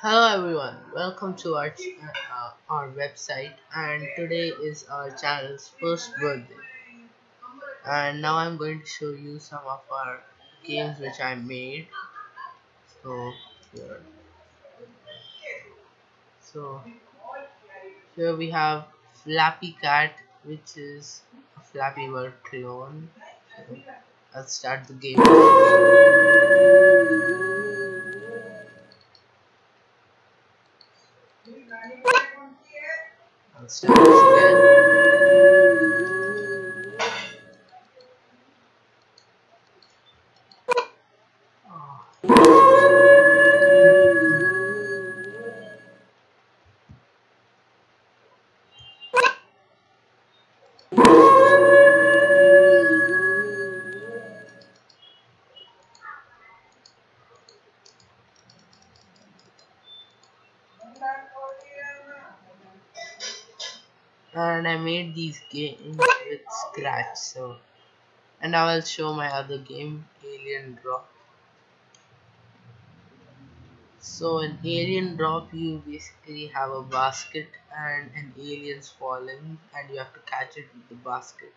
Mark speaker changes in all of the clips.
Speaker 1: Hello everyone, welcome to our uh, our website. And today is our channel's first birthday. And now I'm going to show you some of our games which I made. So here. So here we have Flappy Cat which is a Flappy Bird clone. So I'll start the game I'll start again and I made these games with Scratch so. And I will show my other game Alien Drop. So in Alien Drop you basically have a basket and an alien's falling and you have to catch it with the basket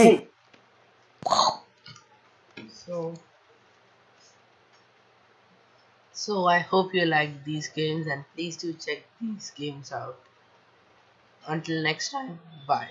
Speaker 2: Hey,
Speaker 1: so so I hope you like these games and please do check these games out. Until next time bye